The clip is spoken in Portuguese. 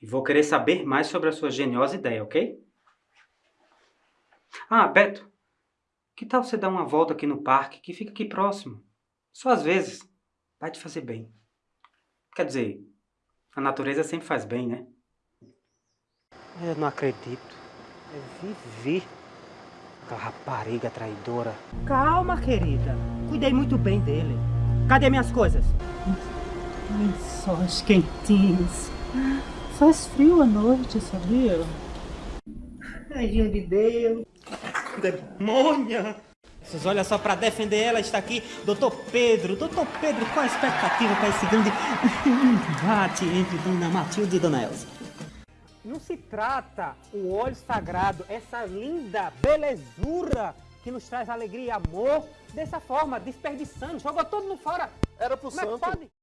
E vou querer saber mais sobre a sua geniosa ideia, ok? Ah, Beto, que tal você dar uma volta aqui no parque, que fica aqui próximo? Só às vezes. Vai te fazer bem. Quer dizer, a natureza sempre faz bem, né? Eu não acredito. Eu vivi. Aquela rapariga traidora. Calma, querida. Cuidei muito bem dele. Cadê minhas coisas? Lençóis quentinhos. Faz frio à noite, sabia? Anjinho de Deus. Demônia. Olha só, para defender ela está aqui Doutor Pedro. Doutor Pedro, qual a expectativa para esse grande embate entre Dona Matilde e Dona Elsa? Não se trata o óleo sagrado, essa linda belezura que nos traz alegria e amor, dessa forma, desperdiçando, jogou tudo no fora. Era pro Como é que santo. pode?